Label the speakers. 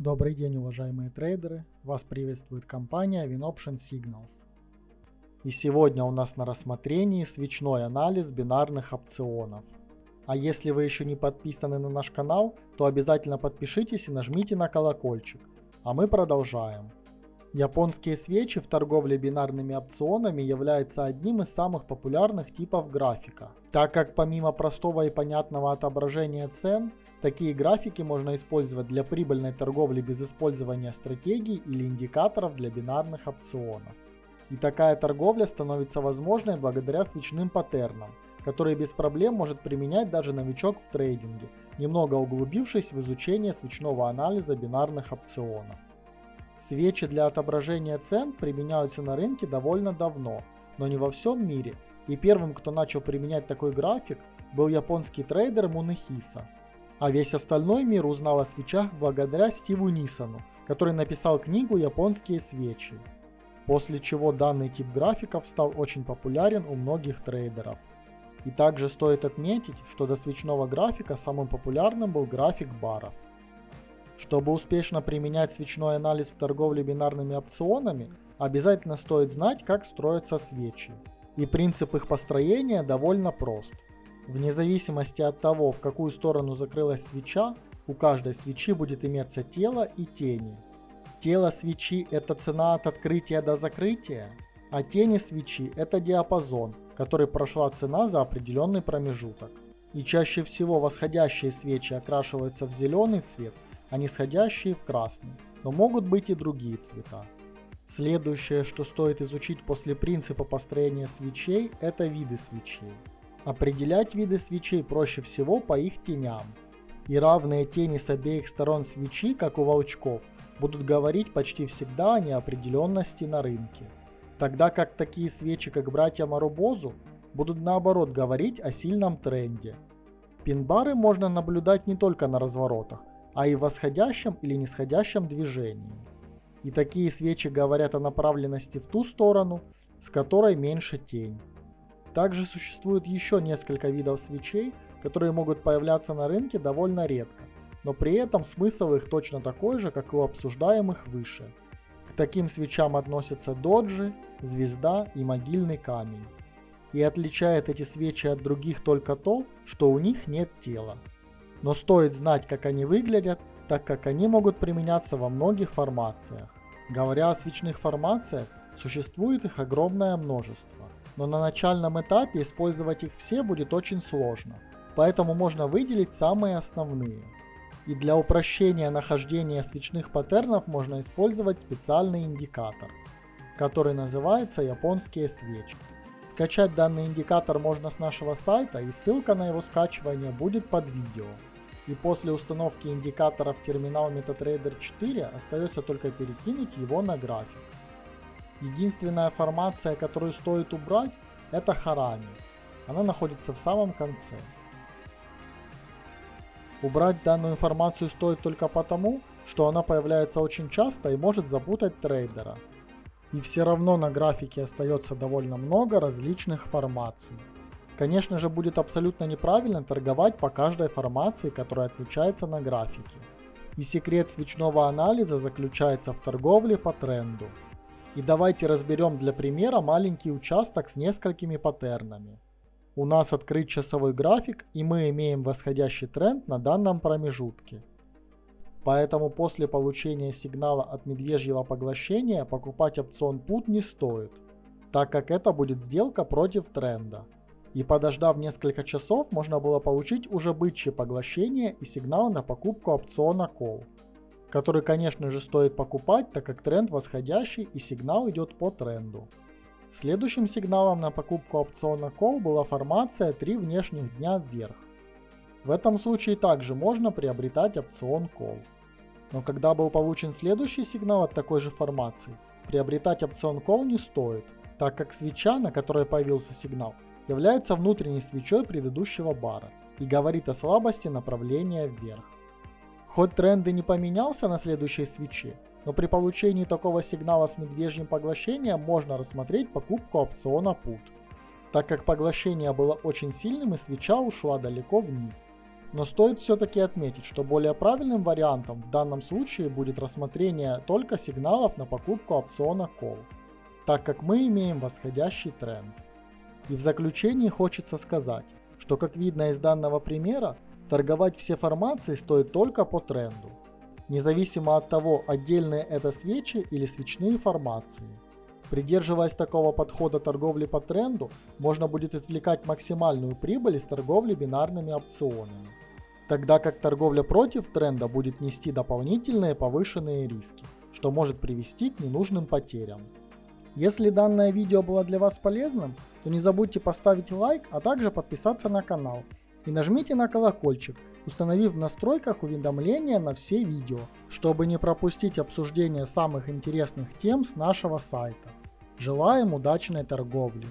Speaker 1: Добрый день, уважаемые трейдеры! Вас приветствует компания WinOption Signals. И сегодня у нас на рассмотрении свечной анализ бинарных опционов. А если вы еще не подписаны на наш канал, то обязательно подпишитесь и нажмите на колокольчик. А мы продолжаем. Японские свечи в торговле бинарными опционами являются одним из самых популярных типов графика, так как помимо простого и понятного отображения цен, такие графики можно использовать для прибыльной торговли без использования стратегий или индикаторов для бинарных опционов. И такая торговля становится возможной благодаря свечным паттернам, которые без проблем может применять даже новичок в трейдинге, немного углубившись в изучение свечного анализа бинарных опционов. Свечи для отображения цен применяются на рынке довольно давно, но не во всем мире, и первым, кто начал применять такой график, был японский трейдер Мунехиса. А весь остальной мир узнал о свечах благодаря Стиву Нисону, который написал книгу «Японские свечи», после чего данный тип графиков стал очень популярен у многих трейдеров. И также стоит отметить, что до свечного графика самым популярным был график баров. Чтобы успешно применять свечной анализ в торговле бинарными опционами, обязательно стоит знать, как строятся свечи. И принцип их построения довольно прост. Вне зависимости от того, в какую сторону закрылась свеча, у каждой свечи будет иметься тело и тени. Тело свечи – это цена от открытия до закрытия, а тени свечи – это диапазон, который прошла цена за определенный промежуток. И чаще всего восходящие свечи окрашиваются в зеленый цвет – а нисходящие в красный, но могут быть и другие цвета. Следующее, что стоит изучить после принципа построения свечей, это виды свечей. Определять виды свечей проще всего по их теням. И равные тени с обеих сторон свечи, как у волчков, будут говорить почти всегда о неопределенности на рынке. Тогда как такие свечи, как братья Марубозу, будут наоборот говорить о сильном тренде. Пин-бары можно наблюдать не только на разворотах, а и восходящем или нисходящем движении. И такие свечи говорят о направленности в ту сторону, с которой меньше тень. Также существует еще несколько видов свечей, которые могут появляться на рынке довольно редко, но при этом смысл их точно такой же, как и у обсуждаемых выше. К таким свечам относятся доджи, звезда и могильный камень. И отличает эти свечи от других только то, что у них нет тела но стоит знать, как они выглядят, так как они могут применяться во многих формациях. Говоря о свечных формациях, существует их огромное множество, но на начальном этапе использовать их все будет очень сложно, поэтому можно выделить самые основные. И для упрощения нахождения свечных паттернов можно использовать специальный индикатор, который называется японские свечи. Скачать данный индикатор можно с нашего сайта и ссылка на его скачивание будет под видео и после установки индикатора в терминал MetaTrader 4 остается только перекинуть его на график. Единственная формация, которую стоит убрать, это Харами. Она находится в самом конце. Убрать данную информацию стоит только потому, что она появляется очень часто и может запутать трейдера. И все равно на графике остается довольно много различных формаций. Конечно же будет абсолютно неправильно торговать по каждой формации, которая отключается на графике. И секрет свечного анализа заключается в торговле по тренду. И давайте разберем для примера маленький участок с несколькими паттернами. У нас открыт часовой график и мы имеем восходящий тренд на данном промежутке. Поэтому после получения сигнала от медвежьего поглощения покупать опцион PUT не стоит, так как это будет сделка против тренда и подождав несколько часов, можно было получить уже бычье поглощение и сигнал на покупку опциона Call, который конечно же стоит покупать, так как тренд восходящий и сигнал идет по тренду. Следующим сигналом на покупку опциона Call была формация 3 внешних дня вверх. В этом случае также можно приобретать опцион Call. Но когда был получен следующий сигнал от такой же формации, приобретать опцион Call не стоит, так как свеча, на которой появился сигнал, является внутренней свечой предыдущего бара и говорит о слабости направления вверх. Хоть тренд и не поменялся на следующей свече, но при получении такого сигнала с медвежьим поглощением можно рассмотреть покупку опциона PUT, так как поглощение было очень сильным и свеча ушла далеко вниз. Но стоит все-таки отметить, что более правильным вариантом в данном случае будет рассмотрение только сигналов на покупку опциона Call, так как мы имеем восходящий тренд. И в заключении хочется сказать, что как видно из данного примера, торговать все формации стоит только по тренду, независимо от того, отдельные это свечи или свечные формации. Придерживаясь такого подхода торговли по тренду, можно будет извлекать максимальную прибыль из торговли бинарными опционами. Тогда как торговля против тренда будет нести дополнительные повышенные риски, что может привести к ненужным потерям. Если данное видео было для вас полезным, то не забудьте поставить лайк, а также подписаться на канал. И нажмите на колокольчик, установив в настройках уведомления на все видео, чтобы не пропустить обсуждение самых интересных тем с нашего сайта. Желаем удачной торговли!